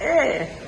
É.